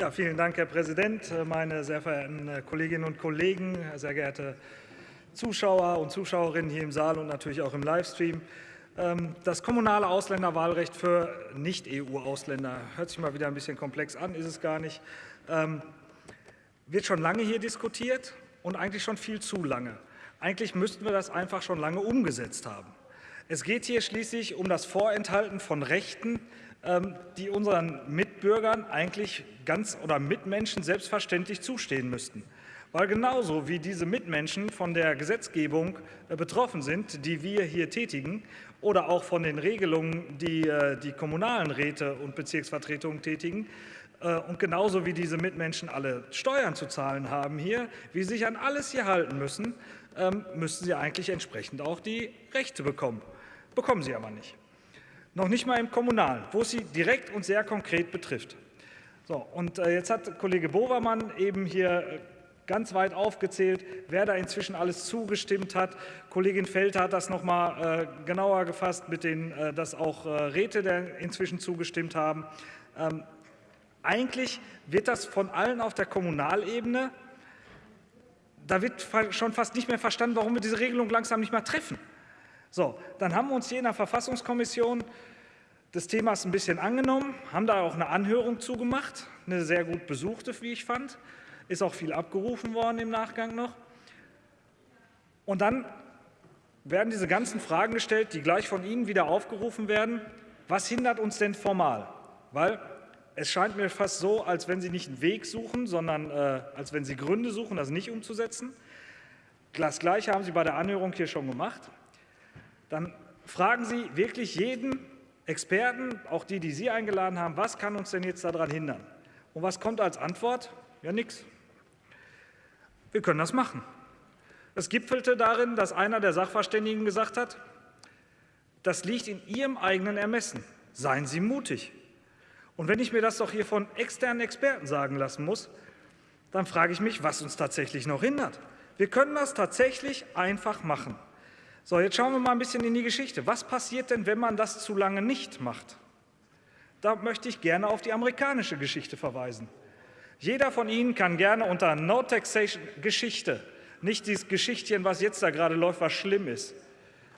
Ja, vielen Dank, Herr Präsident, meine sehr verehrten Kolleginnen und Kollegen, sehr geehrte Zuschauer und Zuschauerinnen hier im Saal und natürlich auch im Livestream. Ähm, das kommunale Ausländerwahlrecht für Nicht-EU-Ausländer hört sich mal wieder ein bisschen komplex an, ist es gar nicht. Ähm, wird schon lange hier diskutiert und eigentlich schon viel zu lange. Eigentlich müssten wir das einfach schon lange umgesetzt haben. Es geht hier schließlich um das Vorenthalten von Rechten, die unseren Mitbürgern eigentlich ganz oder Mitmenschen selbstverständlich zustehen müssten. Weil genauso wie diese Mitmenschen von der Gesetzgebung äh, betroffen sind, die wir hier tätigen, oder auch von den Regelungen, die äh, die kommunalen Räte und Bezirksvertretungen tätigen, äh, und genauso wie diese Mitmenschen alle Steuern zu zahlen haben hier, wie sie sich an alles hier halten müssen, ähm, müssten sie eigentlich entsprechend auch die Rechte bekommen. Bekommen sie aber nicht. Noch nicht mal im Kommunalen, wo es sie direkt und sehr konkret betrifft. So, und äh, jetzt hat Kollege Bovermann eben hier äh, ganz weit aufgezählt, wer da inzwischen alles zugestimmt hat. Kollegin Felter hat das noch mal äh, genauer gefasst, mit den, dass auch Räte der inzwischen zugestimmt haben. Ähm, eigentlich wird das von allen auf der Kommunalebene, da wird schon fast nicht mehr verstanden, warum wir diese Regelung langsam nicht mehr treffen. So, dann haben wir uns hier in der Verfassungskommission des Themas ein bisschen angenommen, haben da auch eine Anhörung zugemacht, eine sehr gut besuchte, wie ich fand. Ist auch viel abgerufen worden im Nachgang noch. Und dann werden diese ganzen Fragen gestellt, die gleich von Ihnen wieder aufgerufen werden. Was hindert uns denn formal? Weil es scheint mir fast so, als wenn Sie nicht einen Weg suchen, sondern äh, als wenn Sie Gründe suchen, das nicht umzusetzen. Das Gleiche haben Sie bei der Anhörung hier schon gemacht dann fragen Sie wirklich jeden Experten, auch die, die Sie eingeladen haben, was kann uns denn jetzt daran hindern? Und was kommt als Antwort? Ja, nichts. Wir können das machen. Es gipfelte darin, dass einer der Sachverständigen gesagt hat, das liegt in Ihrem eigenen Ermessen. Seien Sie mutig. Und wenn ich mir das doch hier von externen Experten sagen lassen muss, dann frage ich mich, was uns tatsächlich noch hindert. Wir können das tatsächlich einfach machen. So, jetzt schauen wir mal ein bisschen in die Geschichte. Was passiert denn, wenn man das zu lange nicht macht? Da möchte ich gerne auf die amerikanische Geschichte verweisen. Jeder von Ihnen kann gerne unter No Taxation Geschichte, nicht dieses Geschichtchen, was jetzt da gerade läuft, was schlimm ist.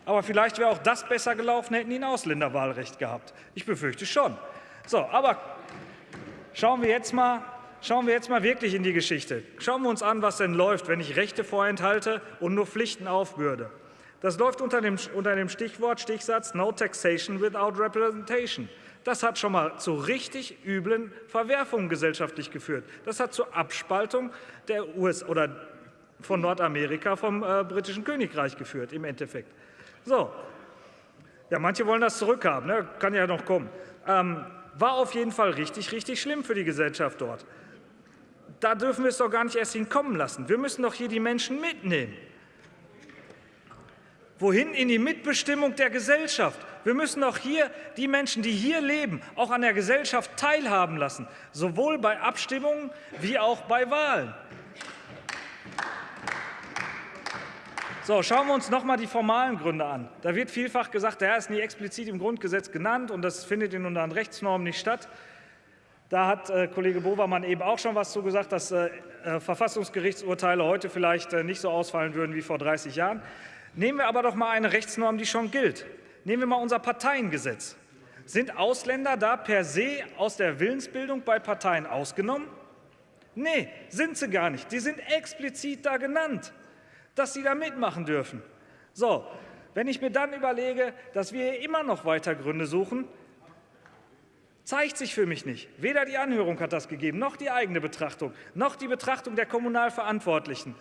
Aber vielleicht wäre auch das besser gelaufen, hätten die ein Ausländerwahlrecht gehabt. Ich befürchte schon. So, aber schauen wir jetzt mal, Schauen wir jetzt mal wirklich in die Geschichte. Schauen wir uns an, was denn läuft, wenn ich Rechte vorenthalte und nur Pflichten aufbürde. Das läuft unter dem, unter dem Stichwort, Stichsatz No Taxation Without Representation. Das hat schon mal zu richtig üblen Verwerfungen gesellschaftlich geführt. Das hat zur Abspaltung der US oder von Nordamerika vom äh, britischen Königreich geführt im Endeffekt. So, ja, manche wollen das zurückhaben, ne? kann ja noch kommen. Ähm, war auf jeden Fall richtig, richtig schlimm für die Gesellschaft dort. Da dürfen wir es doch gar nicht erst hinkommen lassen. Wir müssen doch hier die Menschen mitnehmen. Wohin? In die Mitbestimmung der Gesellschaft. Wir müssen auch hier die Menschen, die hier leben, auch an der Gesellschaft teilhaben lassen, sowohl bei Abstimmungen wie auch bei Wahlen. So, schauen wir uns noch mal die formalen Gründe an. Da wird vielfach gesagt, der ist nie explizit im Grundgesetz genannt und das findet in unseren Rechtsnormen nicht statt. Da hat äh, Kollege Bovermann eben auch schon was zu gesagt, dass äh, äh, Verfassungsgerichtsurteile heute vielleicht äh, nicht so ausfallen würden wie vor 30 Jahren. Nehmen wir aber doch mal eine Rechtsnorm, die schon gilt. Nehmen wir mal unser Parteiengesetz. Sind Ausländer da per se aus der Willensbildung bei Parteien ausgenommen? Nee, sind sie gar nicht. Die sind explizit da genannt, dass sie da mitmachen dürfen. So, wenn ich mir dann überlege, dass wir immer noch weiter Gründe suchen, zeigt sich für mich nicht. Weder die Anhörung hat das gegeben, noch die eigene Betrachtung, noch die Betrachtung der Kommunalverantwortlichen.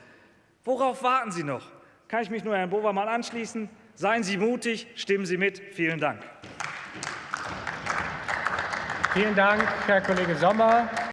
Worauf warten Sie noch? Kann ich mich nur Herrn Bovermann anschließen. Seien Sie mutig, stimmen Sie mit. Vielen Dank. Vielen Dank, Herr Kollege Sommer.